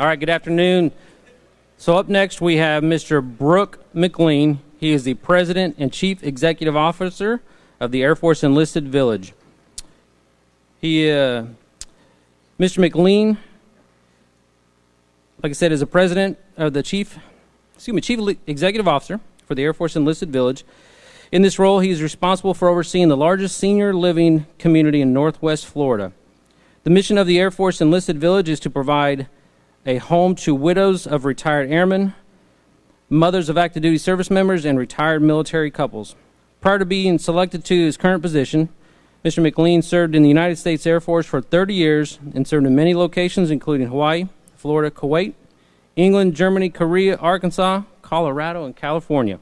All right, good afternoon. So, up next, we have Mr. Brooke McLean. He is the President and Chief Executive Officer of the Air Force Enlisted Village. He, uh, Mr. McLean, like I said, is the President of the Chief, excuse me, Chief Executive Officer for the Air Force Enlisted Village. In this role, he is responsible for overseeing the largest senior living community in Northwest Florida. The mission of the Air Force Enlisted Village is to provide a home to widows of retired airmen, mothers of active duty service members, and retired military couples. Prior to being selected to his current position, Mr. McLean served in the United States Air Force for 30 years and served in many locations, including Hawaii, Florida, Kuwait, England, Germany, Korea, Arkansas, Colorado, and California.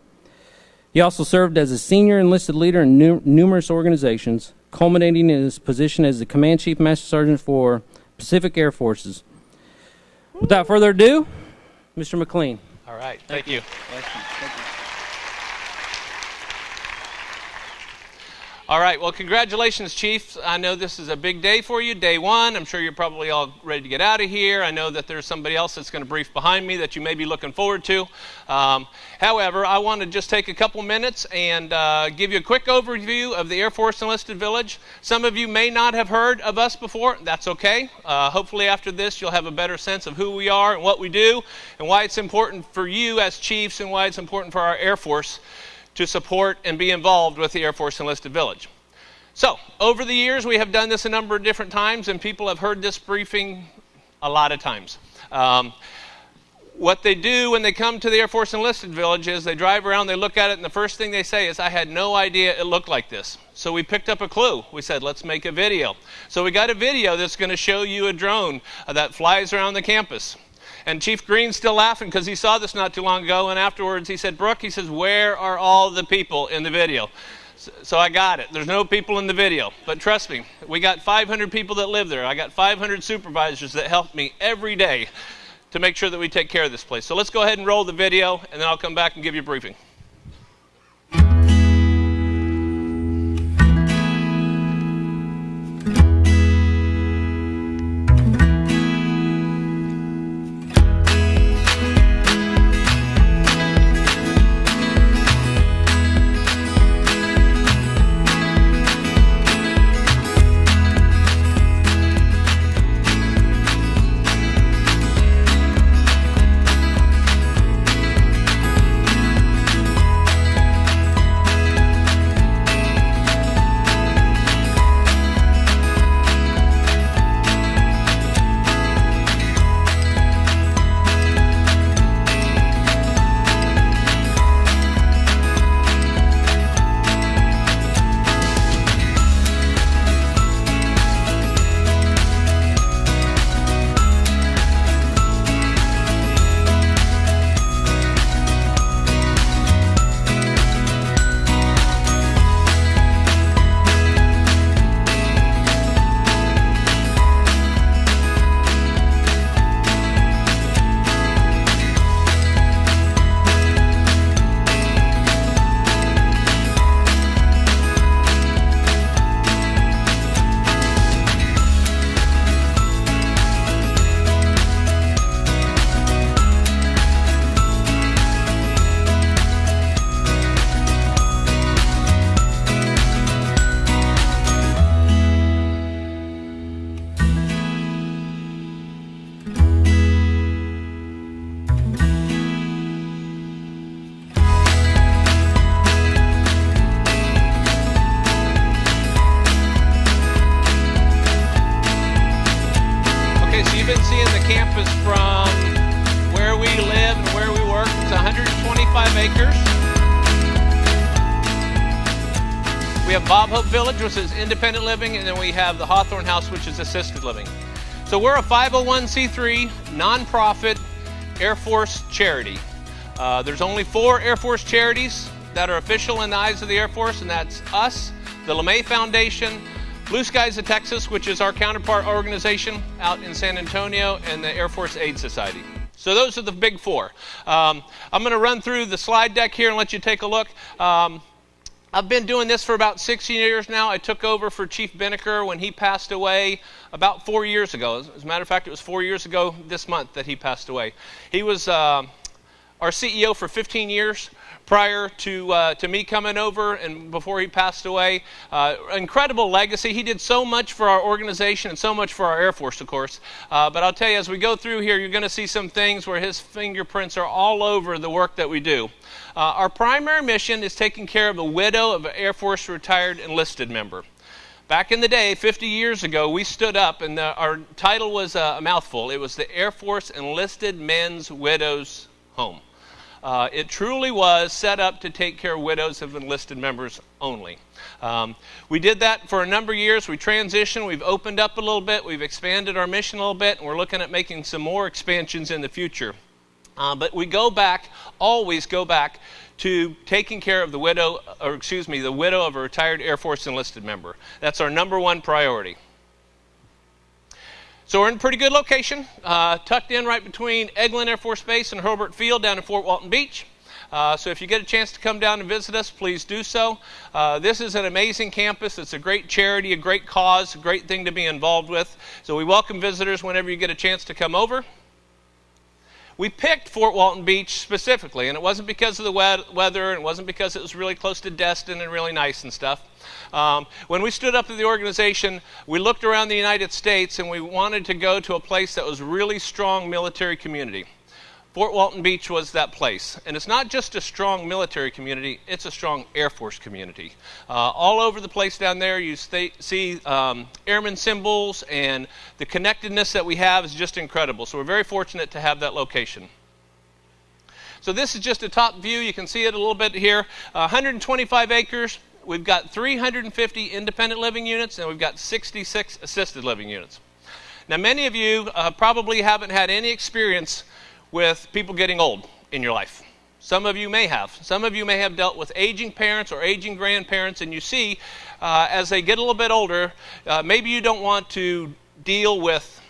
He also served as a senior enlisted leader in nu- numerous organizations, culminating in his position as the Command Chief Master Sergeant for Pacific Air Forces. Without further ado, Mr. McLean. All right, thank, you. Thank you. Thank you. All right, well, congratulations, Chiefs. I know this is a big day for you, day one. I'm sure you're probably all ready to get out of here. I know that there's somebody else that's going to brief behind me that you may be looking forward to. Um, however, I want to just take a couple minutes and uh, give you a quick overview of the Air Force Enlisted Village. Some of you may not have heard of us before. That's okay. Uh, hopefully, after this, you'll have a better sense of who we are and what we do and why it's important for you as Chiefs and why it's important for our Air Force to support and be involved with the Air Force Enlisted Village. So, over the years, we have done this a number of different times, and people have heard this briefing a lot of times. Um, what they do when they come to the Air Force Enlisted Village is they drive around, they look at it, and the first thing they say is, I had no idea it looked like this. So we picked up a clue. We said, let's make a video. So we got a video that's going to show you a drone uh, that flies around the campus. And Chief Green's still laughing because he saw this not too long ago. And afterwards, he said, Brooke, he says, where are all the people in the video? So, so I got it. There's no people in the video. But trust me, we got 500 people that live there. I got 500 supervisors that help me every day to make sure that we take care of this place. So let's go ahead and roll the video, and then I'll come back and give you a briefing. Village, which is independent living, and then we have the Hawthorne House, which is assisted living. So we're a 501c3 nonprofit Air Force charity. Uh, there's only four Air Force charities that are official in the eyes of the Air Force, and that's us, the LeMay Foundation, Blue Skies of Texas, which is our counterpart organization out in San Antonio, and the Air Force Aid Society. So those are the big four. Um, I'm going to run through the slide deck here and let you take a look. Um, I've been doing this for about 16 years now. I took over for Chief Binnicker when he passed away about four years ago. As a matter of fact, it was four years ago this month that he passed away. He was uh, our CEO for 15 years prior to, uh, to me coming over and before he passed away. Uh, incredible legacy. He did so much for our organization and so much for our Air Force, of course. Uh, but I'll tell you, as we go through here, you're going to see some things where his fingerprints are all over the work that we do. Uh, our primary mission is taking care of the widow of an Air Force retired enlisted member. Back in the day, 50 years ago, we stood up, and the, our title was a mouthful. It was the Air Force Enlisted Men's Widows Home. Uh, it truly was set up to take care of widows of enlisted members only. Um, we did that for a number of years. We transitioned, we've opened up a little bit, we've expanded our mission a little bit, and we're looking at making some more expansions in the future. Uh, but we go back, always go back to taking care of the widow, or excuse me, the widow of a retired Air Force enlisted member. That's our number one priority. So we're in a pretty good location, uh, tucked in right between Eglin Air Force Base and Hurlburt Field down in Fort Walton Beach. Uh, so if you get a chance to come down and visit us, please do so. Uh, this is an amazing campus. It's a great charity, a great cause, a great thing to be involved with. So we welcome visitors whenever you get a chance to come over we picked Fort Walton Beach specifically, and it wasn't because of the weather, and it wasn't because it was really close to Destin and really nice and stuff. Um, when we stood up the organization, we looked around the United States and we wanted to go to a place that was really strong military community. Fort Walton Beach was that place. And it's not just a strong military community, it's a strong Air Force community. Uh, all over the place down there, you stay, see um, airmen symbols, and the connectedness that we have is just incredible. So we're very fortunate to have that location. So this is just a top view. You can see it a little bit here. Uh, 125 acres. We've got 350 independent living units, and we've got 66 assisted living units. Now, many of you uh, probably haven't had any experience with people getting old in your life. Some of you may have. Some of you may have dealt with aging parents or aging grandparents, and you see uh, as they get a little bit older, uh, maybe you don't want to deal with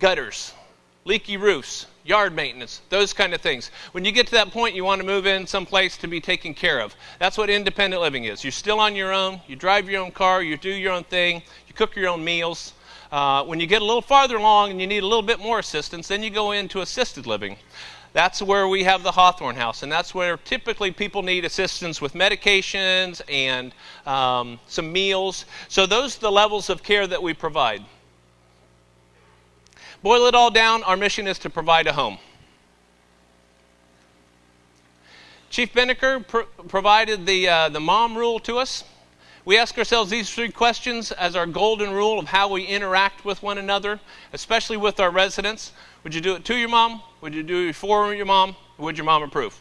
gutters, leaky roofs, yard maintenance, those kind of things. When you get to that point, you want to move in someplace to be taken care of. That's what independent living is. You're still on your own, you drive your own car, you do your own thing, you cook your own meals. Uh, when you get a little farther along and you need a little bit more assistance, then you go into assisted living. That's where we have the Hawthorne House, and that's where typically people need assistance with medications and um, some meals. So, those are the levels of care that we provide. Boil it all down, our mission is to provide a home. Chief Binnicker pr- provided the, uh, the mom rule to us. We ask ourselves these three questions as our golden rule of how we interact with one another, especially with our residents. Would you do it to your mom? Would you do it for your mom? Would your mom approve?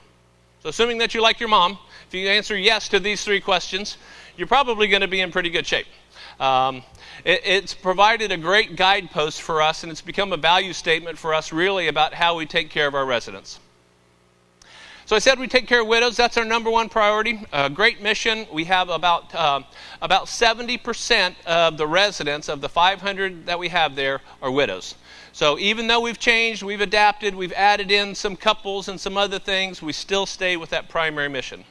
So, assuming that you like your mom, if you answer yes to these three questions, you're probably going to be in pretty good shape. Um, it, it's provided a great guidepost for us, and it's become a value statement for us, really, about how we take care of our residents. So I said we take care of widows. That's our number one priority. A great mission. We have about uh, about 70% of the residents of the 500 that we have there are widows. So even though we've changed, we've adapted, we've added in some couples and some other things, we still stay with that primary mission.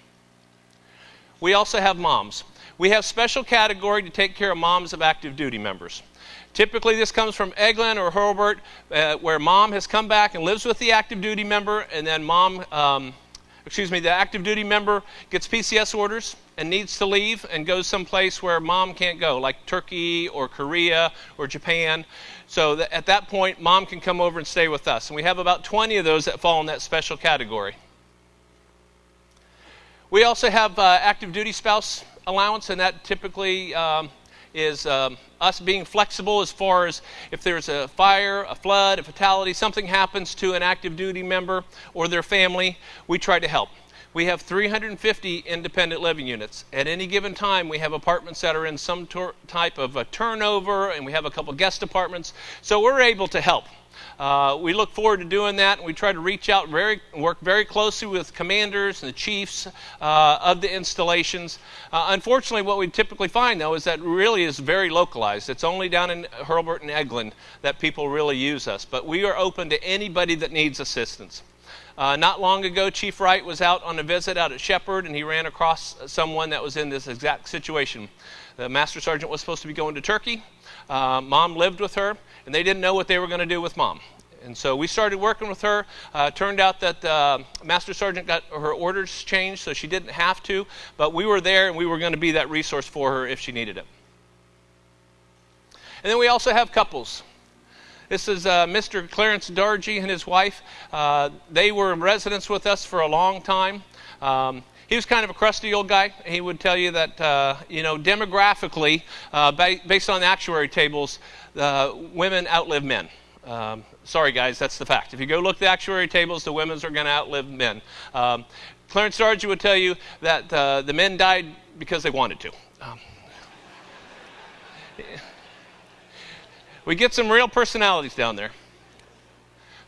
We also have moms. We have special category to take care of moms of active duty members. Typically, this comes from Eglin or Hurlburt, uh, where mom has come back and lives with the active duty member, and then mom um, excuse me, the active duty member gets PCS orders and needs to leave and goes someplace where mom can't go, like Turkey or Korea or Japan. So that at that point, mom can come over and stay with us. And we have about 20 of those that fall in that special category. We also have uh, active duty spouse allowance, and that typically um, is um, us being flexible as far as if there's a fire, a flood, a fatality, something happens to an active duty member or their family, we try to help. We have 350 independent living units. At any given time, we have apartments that are in some tor- type of a turnover, and we have a couple guest apartments. So we're able to help. Uh, we look forward to doing that, we try to reach out, very work very closely with commanders and the chiefs uh, of the installations. Uh, unfortunately, what we typically find though is that really is very localized. It's only down in Hurlburt and Eglin that people really use us, but we are open to anybody that needs assistance. Uh, not long ago, Chief Wright was out on a visit out at Sheppard, and he ran across someone that was in this exact situation. The master sergeant was supposed to be going to Turkey. Uh, mom lived with her, and they didn't know what they were going to do with mom. And so we started working with her. Uh, turned out that uh, Master Sergeant got her orders changed, so she didn't have to. But we were there, and we were going to be that resource for her if she needed it. And then we also have couples. This is uh, Mr. Clarence Dargy and his wife. Uh, they were residents with us for a long time. Um, he was kind of a crusty old guy. He would tell you that, uh, you know, demographically, uh, ba- based on the actuary tables, uh, women outlive men. Um, sorry, guys, that's the fact. If you go look at the actuary tables, the women's are going to outlive men. Um, Clarence Dargy would tell you that uh, the men died because they wanted to. Um, we get some real personalities down there.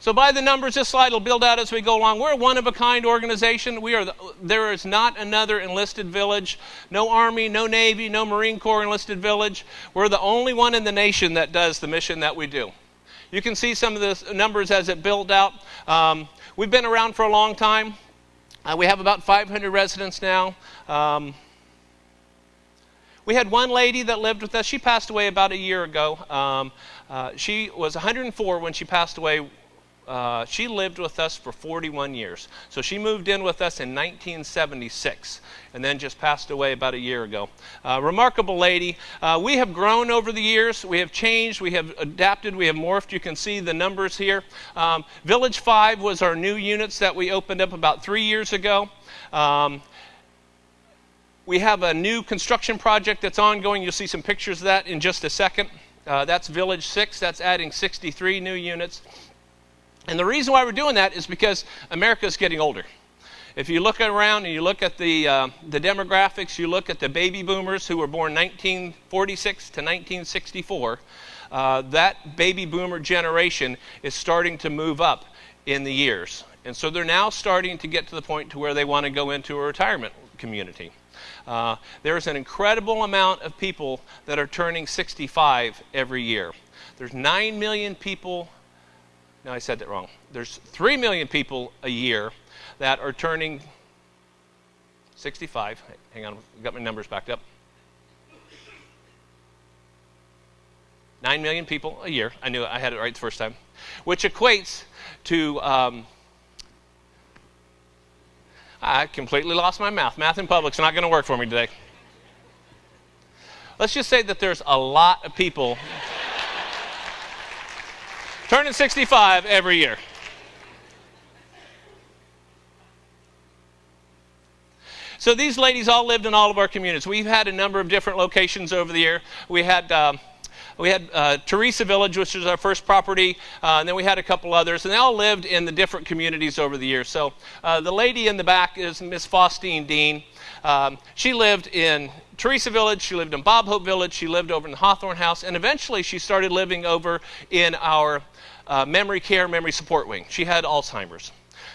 So, by the numbers, this slide will build out as we go along. We're a one of a kind organization. We are the, there is not another enlisted village, no Army, no Navy, no Marine Corps enlisted village. We're the only one in the nation that does the mission that we do. You can see some of the numbers as it built out. Um, we've been around for a long time. Uh, we have about 500 residents now. Um, we had one lady that lived with us. She passed away about a year ago. Um, uh, she was 104 when she passed away uh, she lived with us for 41 years. So she moved in with us in 1976 and then just passed away about a year ago. Uh, remarkable lady. Uh, we have grown over the years. We have changed. We have adapted. We have morphed. You can see the numbers here. Um, Village 5 was our new units that we opened up about three years ago. Um, we have a new construction project that's ongoing. You'll see some pictures of that in just a second. Uh, that's Village 6. That's adding 63 new units. And the reason why we're doing that is because America is getting older. If you look around and you look at the, uh, the demographics, you look at the baby boomers who were born 1946 to 1964, uh, that baby boomer generation is starting to move up in the years. And so they're now starting to get to the point to where they want to go into a retirement community. Uh, there's an incredible amount of people that are turning 65 every year. There's 9 million people no, I said that wrong. There's 3 million people a year that are turning 65. Hang on, I got my numbers backed up. 9 million people a year. I knew I had it right the first time. Which equates to. Um, I completely lost my mouth. Math in public's not going to work for me today. Let's just say that there's a lot of people turning 65 every year. So these ladies all lived in all of our communities. We've had a number of different locations over the year. We had. Um, we had uh, Teresa Village, which was our first property, uh, and then we had a couple others, and they all lived in the different communities over the years. So uh, the lady in the back is Miss Faustine Dean. Um, she lived in Teresa Village, she lived in Bob Hope Village, she lived over in the Hawthorne House, and eventually she started living over in our uh, memory care, memory support wing. She had Alzheimer's.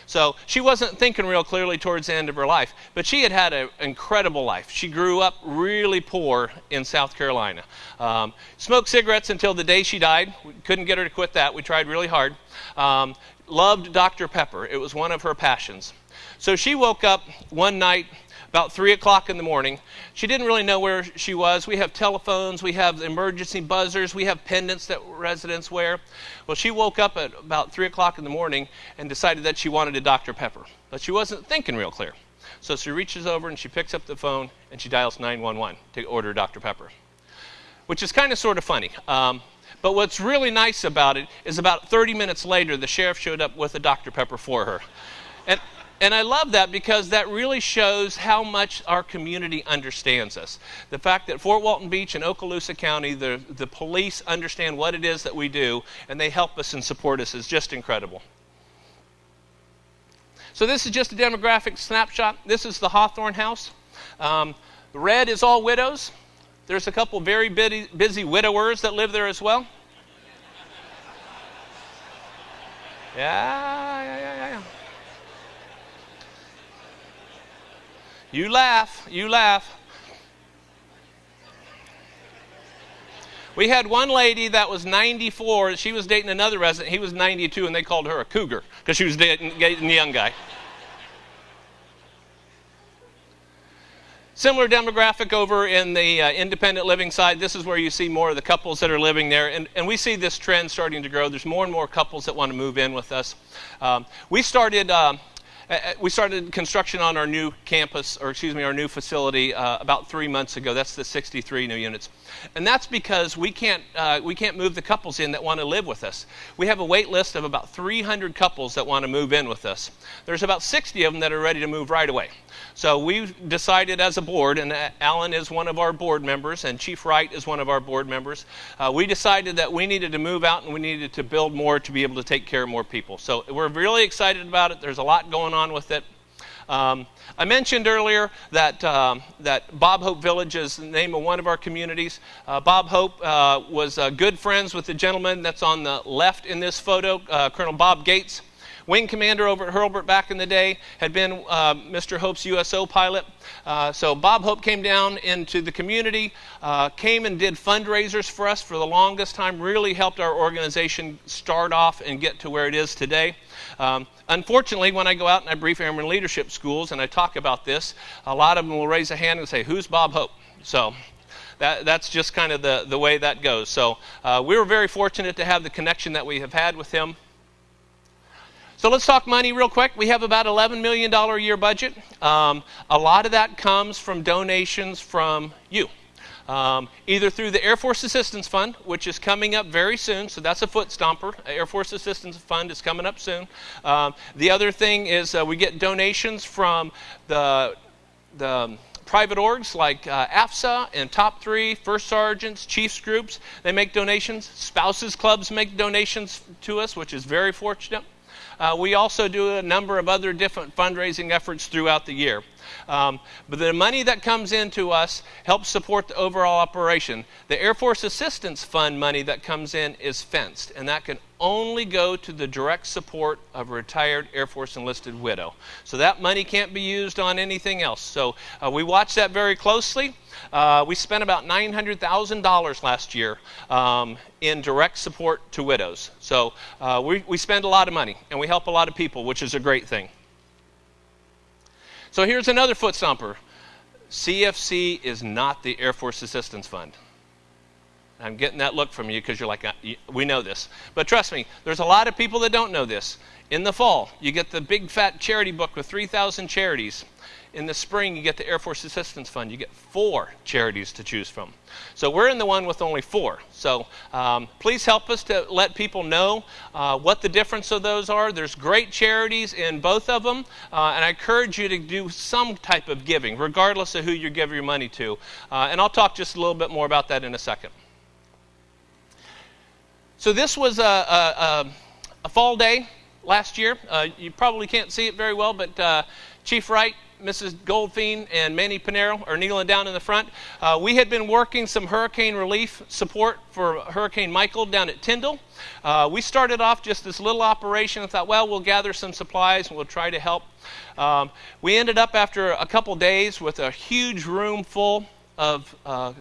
So she wasn't thinking real clearly towards the end of her life, but she had had an incredible life. She grew up really poor in South Carolina. Um, smoked cigarettes until the day she died. We couldn't get her to quit that. We tried really hard. Um, loved Dr. Pepper, it was one of her passions. So she woke up one night about 3 o'clock in the morning. She didn't really know where she was. We have telephones, we have emergency buzzers, we have pendants that residents wear. Well, she woke up at about 3 o'clock in the morning and decided that she wanted a Dr. Pepper, but she wasn't thinking real clear. So she reaches over and she picks up the phone and she dials 911 to order Dr. Pepper, which is kind of sort of funny. Um, but what's really nice about it is about 30 minutes later, the sheriff showed up with a Dr. Pepper for her. And and I love that because that really shows how much our community understands us. The fact that Fort Walton Beach and Okaloosa County, the, the police understand what it is that we do and they help us and support us is just incredible. So, this is just a demographic snapshot. This is the Hawthorne House. Um, red is all widows. There's a couple very busy, busy widowers that live there as well. Yeah, yeah, yeah, yeah. You laugh, you laugh. We had one lady that was 94. She was dating another resident. He was 92, and they called her a cougar because she was dating, the young guy. Similar demographic over in the uh, independent living side. This is where you see more of the couples that are living there. And, and we see this trend starting to grow. There's more and more couples that want to move in with us. Um, we started. Uh, we started construction on our new campus, or excuse me, our new facility uh, about three months ago. That's the 63 new units, and that's because we can't uh, we can't move the couples in that want to live with us. We have a wait list of about 300 couples that want to move in with us. There's about 60 of them that are ready to move right away. So we decided as a board, and Alan is one of our board members, and Chief Wright is one of our board members. Uh, we decided that we needed to move out and we needed to build more to be able to take care of more people. So we're really excited about it. There's a lot going on with it. Um, I mentioned earlier that, um, that Bob Hope Village is the name of one of our communities. Uh, Bob Hope uh, was uh, good friends with the gentleman that's on the left in this photo, uh, Colonel Bob Gates wing commander over at Hurlburt back in the day, had been uh, Mr. Hope's USO pilot. Uh, so Bob Hope came down into the community, uh, came and did fundraisers for us for the longest time, really helped our organization start off and get to where it is today. Um, unfortunately, when I go out and I brief airman leadership schools and I talk about this, a lot of them will raise a hand and say, Who's Bob Hope? So that, that's just kind of the, the way that goes. So uh, we were very fortunate to have the connection that we have had with him. So let's talk money real quick. We have about $11 million a year budget. Um, a lot of that comes from donations from you. Um, either through the Air Force Assistance Fund, which is coming up very soon, so that's a foot stomper. Air Force Assistance Fund is coming up soon. Um, the other thing is uh, we get donations from the, the private orgs like uh, AFSA and Top 3, First Sergeants, Chiefs groups. They make donations. Spouses clubs make donations to us, which is very fortunate. Uh, we also do a number of other different fundraising efforts throughout the year. Um, but the money that comes into us helps support the overall operation. The Air Force Assistance Fund money that comes in is fenced, and that can only go to the direct support of a retired Air Force enlisted widow. So that money can't be used on anything else. So uh, we watch that very closely. Uh, we spent about $900,000 last year um, in direct support to widows. So uh, we, we spend a lot of money and we help a lot of people, which is a great thing. So here's another foot stomper CFC is not the Air Force Assistance Fund. I'm getting that look from you because you're like, uh, we know this. But trust me, there's a lot of people that don't know this. In the fall, you get the big fat charity book with 3,000 charities. In the spring, you get the Air Force Assistance Fund. You get four charities to choose from. So we're in the one with only four. So um, please help us to let people know uh, what the difference of those are. There's great charities in both of them, uh, and I encourage you to do some type of giving, regardless of who you give your money to. Uh, and I'll talk just a little bit more about that in a second. So this was a, a, a fall day last year. Uh, you probably can't see it very well, but uh, Chief Wright, Mrs. Goldfein, and Manny Pinero are kneeling down in the front. Uh, we had been working some hurricane relief support for Hurricane Michael down at Tyndall. Uh, we started off just this little operation and thought, well, we'll gather some supplies and we'll try to help. Um, we ended up after a couple days with a huge room full of uh,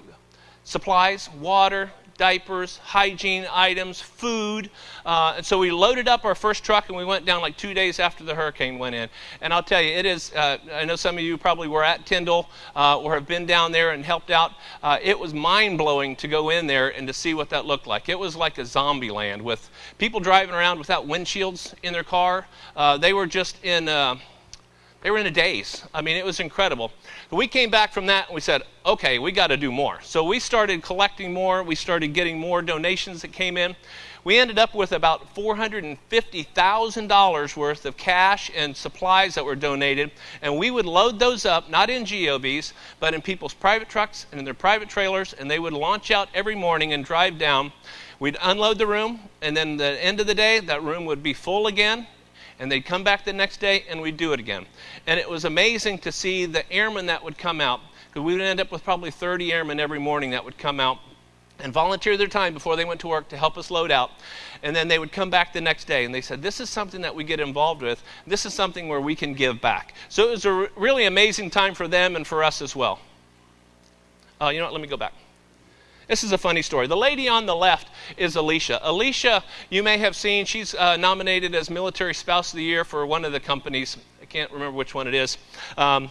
supplies, water, diapers, hygiene items, food. Uh, and so we loaded up our first truck and we went down like two days after the hurricane went in. And I'll tell you, it is, uh, I know some of you probably were at Tyndall uh, or have been down there and helped out. Uh, it was mind blowing to go in there and to see what that looked like. It was like a zombie land with people driving around without windshields in their car. Uh, they were just in uh, they were in a daze. I mean, it was incredible. We came back from that and we said, okay, we got to do more. So we started collecting more. We started getting more donations that came in. We ended up with about $450,000 worth of cash and supplies that were donated. And we would load those up, not in GOVs, but in people's private trucks and in their private trailers. And they would launch out every morning and drive down. We'd unload the room, and then the end of the day, that room would be full again and they'd come back the next day and we'd do it again. And it was amazing to see the airmen that would come out, because we would end up with probably 30 airmen every morning that would come out and volunteer their time before they went to work to help us load out. And then they would come back the next day and they said, This is something that we get involved with. This is something where we can give back. So it was a really amazing time for them and for us as well. Uh, you know what? Let me go back. This is a funny story. The lady on the left is Alicia. Alicia, you may have seen, she's uh, nominated as Military Spouse of the Year for one of the companies. I can't remember which one it is. Um,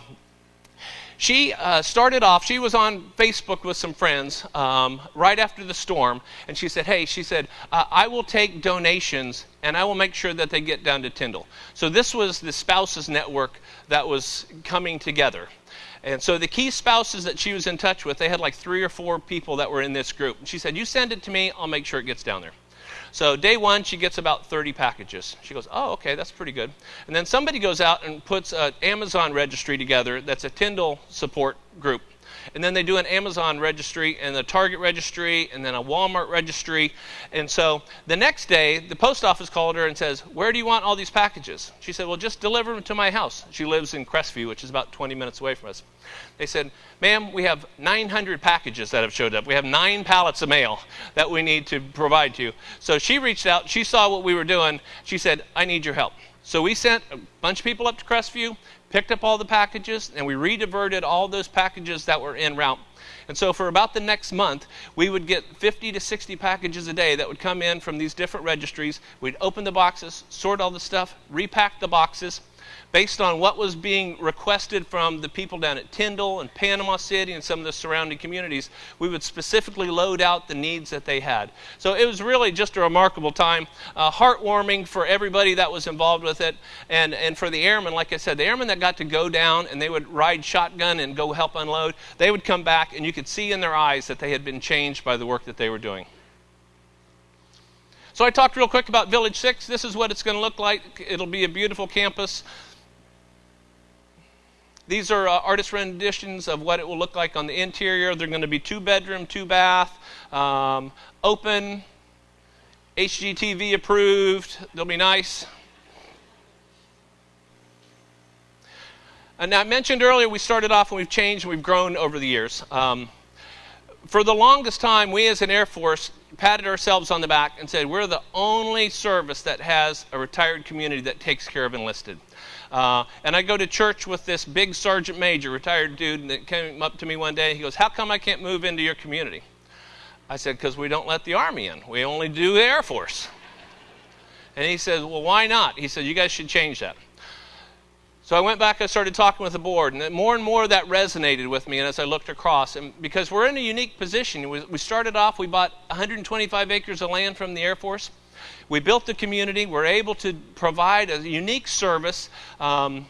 she uh, started off, she was on Facebook with some friends um, right after the storm, and she said, Hey, she said, uh, I will take donations and I will make sure that they get down to Tyndall. So this was the spouses network that was coming together. And so the key spouses that she was in touch with, they had like three or four people that were in this group. And she said, You send it to me, I'll make sure it gets down there. So day one, she gets about 30 packages. She goes, oh, okay, that's pretty good. And then somebody goes out and puts an Amazon registry together that's a Tyndall support group and then they do an Amazon registry and a Target registry and then a Walmart registry. And so the next day, the post office called her and says, Where do you want all these packages? She said, Well, just deliver them to my house. She lives in Crestview, which is about 20 minutes away from us. They said, Ma'am, we have 900 packages that have showed up. We have nine pallets of mail that we need to provide to you. So she reached out, she saw what we were doing. She said, I need your help. So we sent a bunch of people up to Crestview picked up all the packages, and we rediverted all those packages that were en route. And so, for about the next month, we would get 50 to 60 packages a day that would come in from these different registries. We'd open the boxes, sort all the stuff, repack the boxes, based on what was being requested from the people down at Tyndall and Panama City and some of the surrounding communities, we would specifically load out the needs that they had. So it was really just a remarkable time, uh, heartwarming for everybody that was involved with it, and, and for the airmen, like I said, the airmen that got to go down and they would ride shotgun and go help unload, they would come back and you could see in their eyes that they had been changed by the work that they were doing. So I talked real quick about Village 6. This is what it's going to look like. It'll be a beautiful campus. These are uh, artist renditions of what it will look like on the interior. They're going to be two bedroom, two bath, um, open, HGTV approved. They'll be nice. And I mentioned earlier we started off and we've changed and we've grown over the years. Um, for the longest time, we as an Air Force patted ourselves on the back and said, We're the only service that has a retired community that takes care of enlisted. Uh, and I go to church with this big sergeant major, retired dude, and that came up to me one day. He goes, How come I can't move into your community? I said, Because we don't let the Army in. We only do the Air Force. And he says, Well, why not? He said, You guys should change that. So I went back and started talking with the board, and more and more that resonated with me. And as I looked across, and because we're in a unique position, we started off, we bought 125 acres of land from the Air Force. We built the community. We're able to provide a unique service um,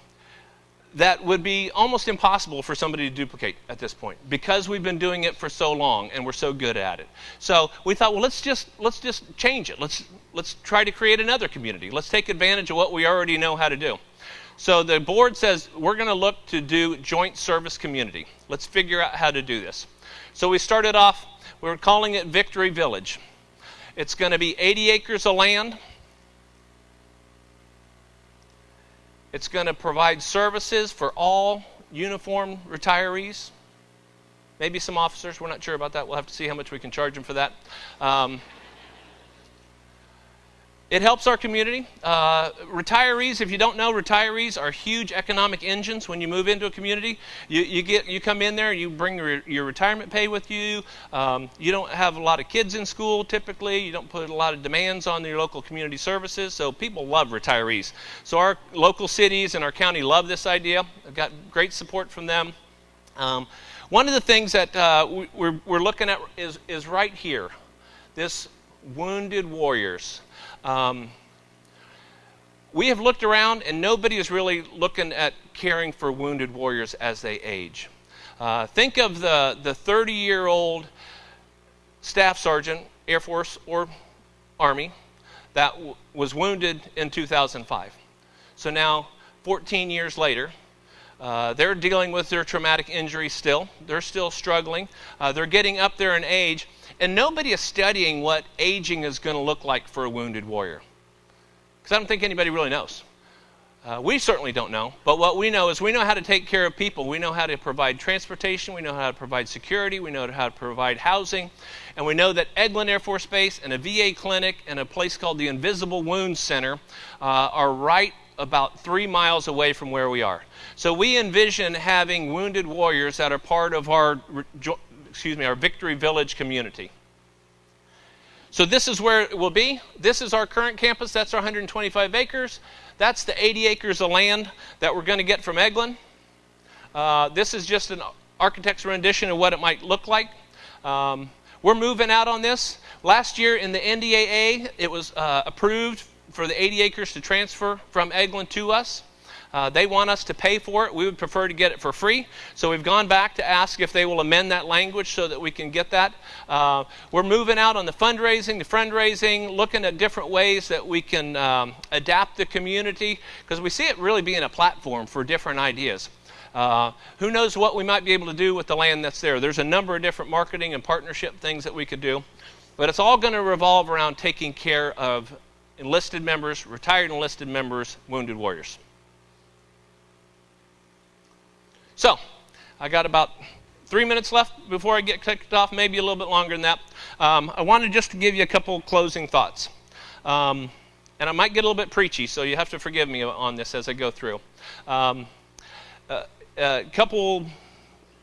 that would be almost impossible for somebody to duplicate at this point because we've been doing it for so long and we're so good at it. So we thought, well, let's just let's just change it. Let's let's try to create another community. Let's take advantage of what we already know how to do. So the board says we're going to look to do joint service community. Let's figure out how to do this. So we started off. We are calling it Victory Village. It's going to be 80 acres of land. It's going to provide services for all uniform retirees. Maybe some officers. We're not sure about that. We'll have to see how much we can charge them for that. Um, it helps our community. Uh, retirees, if you don't know, retirees are huge economic engines. When you move into a community, you, you get you come in there, you bring your, your retirement pay with you. Um, you don't have a lot of kids in school typically. You don't put a lot of demands on your local community services. So people love retirees. So our local cities and our county love this idea. I've got great support from them. Um, one of the things that uh, we, we're, we're looking at is, is right here. This wounded warriors. Um, we have looked around, and nobody is really looking at caring for wounded warriors as they age. Uh, think of the, the 30 year old staff sergeant, Air Force or Army, that w- was wounded in 2005. So now, 14 years later, uh, they're dealing with their traumatic injury still. They're still struggling. Uh, they're getting up there in age. And nobody is studying what aging is going to look like for a wounded warrior. Because I don't think anybody really knows. Uh, we certainly don't know. But what we know is we know how to take care of people. We know how to provide transportation. We know how to provide security. We know how to provide housing. And we know that Eglin Air Force Base and a VA clinic and a place called the Invisible Wounds Center uh, are right about three miles away from where we are. So we envision having wounded warriors that are part of our excuse me, our Victory Village community. So this is where it will be. This is our current campus. That's our 125 acres. That's the 80 acres of land that we're going to get from Eglin. Uh, this is just an architect's rendition of what it might look like. Um, we're moving out on this. Last year in the NDAA, it was uh, approved for the 80 acres to transfer from Eglin to us. Uh, they want us to pay for it. We would prefer to get it for free. So we've gone back to ask if they will amend that language so that we can get that. Uh, we're moving out on the fundraising, the fundraising, looking at different ways that we can um, adapt the community because we see it really being a platform for different ideas. Uh, who knows what we might be able to do with the land that's there? There's a number of different marketing and partnership things that we could do, but it's all going to revolve around taking care of enlisted members, retired enlisted members, wounded warriors. So, I got about three minutes left before I get kicked off, maybe a little bit longer than that. Um, I wanted just to give you a couple closing thoughts. Um, and I might get a little bit preachy, so you have to forgive me on this as I go through. Um, uh, a couple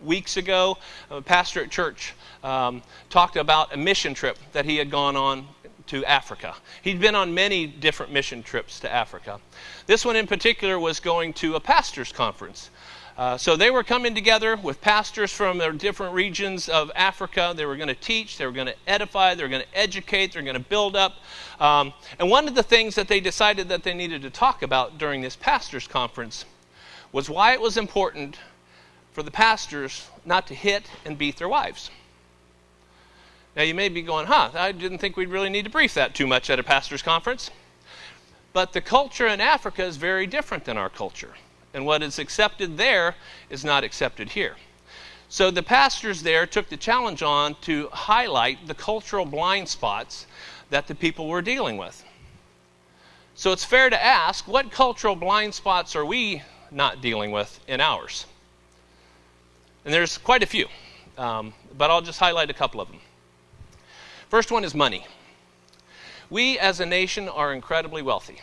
weeks ago, a pastor at church um, talked about a mission trip that he had gone on to Africa. He'd been on many different mission trips to Africa. This one in particular was going to a pastor's conference. Uh, so they were coming together with pastors from their different regions of Africa. They were going to teach, they were going to edify, they were going to educate, they were going to build up. Um, and one of the things that they decided that they needed to talk about during this pastors' conference was why it was important for the pastors not to hit and beat their wives. Now you may be going, huh, I didn't think we'd really need to brief that too much at a pastor's conference. But the culture in Africa is very different than our culture. And what is accepted there is not accepted here. So the pastors there took the challenge on to highlight the cultural blind spots that the people were dealing with. So it's fair to ask what cultural blind spots are we not dealing with in ours? And there's quite a few, um, but I'll just highlight a couple of them. First one is money. We as a nation are incredibly wealthy.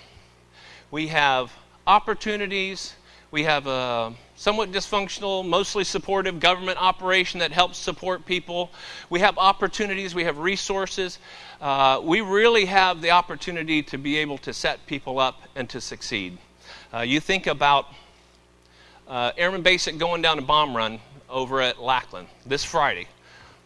We have opportunities we have a somewhat dysfunctional, mostly supportive government operation that helps support people. We have opportunities, we have resources. Uh, we really have the opportunity to be able to set people up and to succeed. Uh, you think about uh, Airman Basic going down a bomb run over at Lackland this Friday.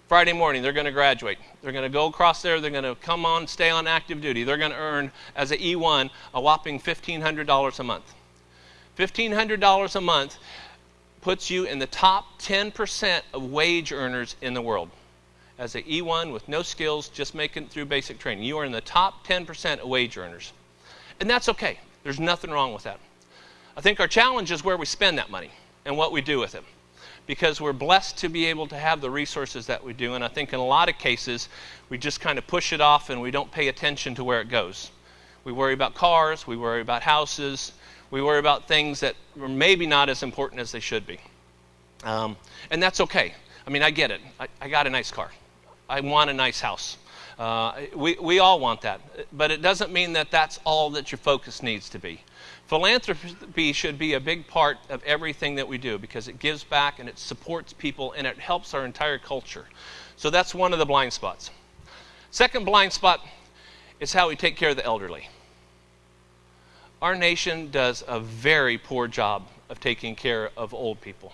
Friday morning, they're going to graduate. They're going to go across there. They're going to come on, stay on active duty. They're going to earn, as an E1, a whopping $1,500 a month. $1,500 a month puts you in the top 10% of wage earners in the world. As an E1 with no skills, just making it through basic training, you are in the top 10% of wage earners. And that's okay. There's nothing wrong with that. I think our challenge is where we spend that money and what we do with it. Because we're blessed to be able to have the resources that we do. And I think in a lot of cases, we just kind of push it off and we don't pay attention to where it goes. We worry about cars, we worry about houses, we worry about things that are maybe not as important as they should be. Um, and that's okay. I mean, I get it. I, I, got a nice car. I want a nice house. Uh, we, we all want that. But it doesn't mean that that's all that your focus needs to be. Philanthropy should be a big part of everything that we do because it gives back and it supports people and it helps our entire culture. So that's one of the blind spots. Second blind spot is how we take care of the elderly our nation does a very poor job of taking care of old people.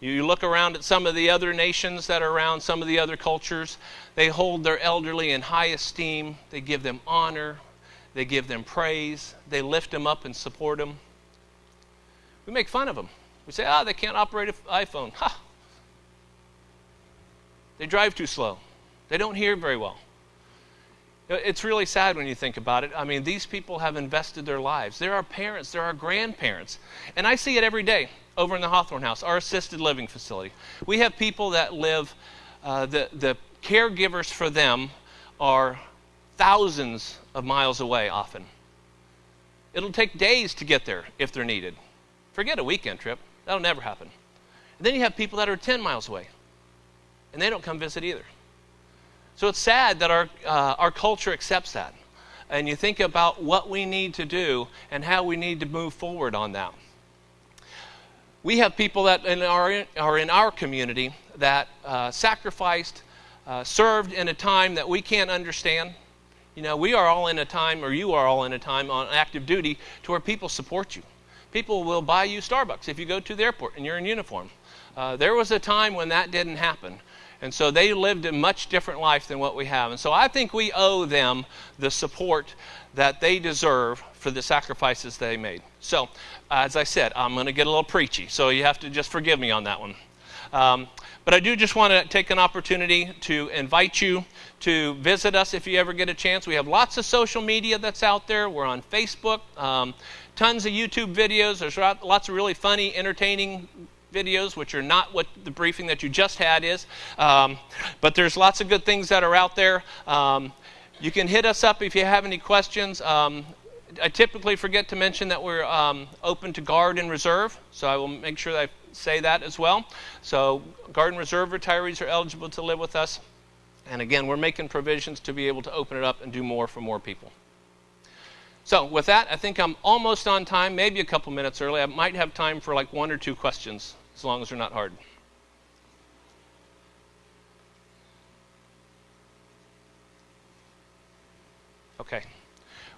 You look around at some of the other nations that are around, some of the other cultures, they hold their elderly in high esteem. They give them honor. They give them praise. They lift them up and support them. We make fun of them. We say, ah, oh, they can't operate an iPhone. Ha! They drive too slow. They don't hear very well. It's really sad when you think about it. I mean, these people have invested their lives. There are parents, there are grandparents. And I see it every day over in the Hawthorne House, our assisted living facility. We have people that live, uh, the, the caregivers for them are thousands of miles away often. It'll take days to get there if they're needed. Forget a weekend trip, that'll never happen. And then you have people that are 10 miles away, and they don't come visit either. So it's sad that our, uh, our culture accepts that. And you think about what we need to do and how we need to move forward on that. we have people that in our, are in our community that uh, sacrificed, uh, served in a time that we can't understand. You know, we are all in a time, or you are all in a time on active duty to where people support you. People will buy you Starbucks if you go to the airport and you're in uniform. Uh, there was a time when that didn't happen. And so they lived a much different life than what we have. And so I think we owe them the support that they deserve for the sacrifices they made. So, as I said, I'm going to get a little preachy, so you have to just forgive me on that one. Um, but I do just want to take an opportunity to invite you to visit us if you ever get a chance. We have lots of social media that's out there. We're on Facebook, um, tons of YouTube videos. There's lots of really funny, entertaining videos, which are not what the briefing that you just had is. Um, but there's lots of good things that are out there. Um, you can hit us up if you have any questions. Um, I typically forget to mention that we're um, open to guard and reserve, so I will make sure that I say that as well. So, guard and reserve retirees are eligible to live with us. And again, we're making provisions to be able to open it up and do more for more people. So, with that, I think I'm almost on time, maybe a couple minutes early. I might have time for like one or two questions, as long as they're not hard. Okay.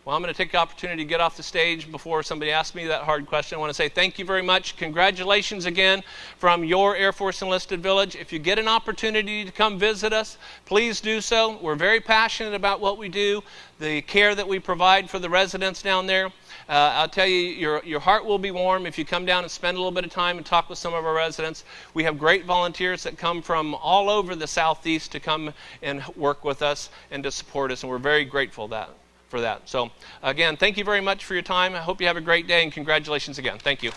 Well, I'm going to take the opportunity to get off the stage before somebody asks me that hard question. I want to say thank you very much. Congratulations again from your Air Force Enlisted Village. If you get an opportunity to come visit us, please do so. We're very passionate about what we do, the care that we provide for the residents down there. Uh, I'll tell you, your, your heart will be warm if you come down and spend a little bit of time and talk with some of our residents. We have great volunteers that come from all over the Southeast to come and work with us and to support us, and we're very grateful that for that. So, again, thank you very much for your time. I hope you have a great day, and congratulations again. Thank you.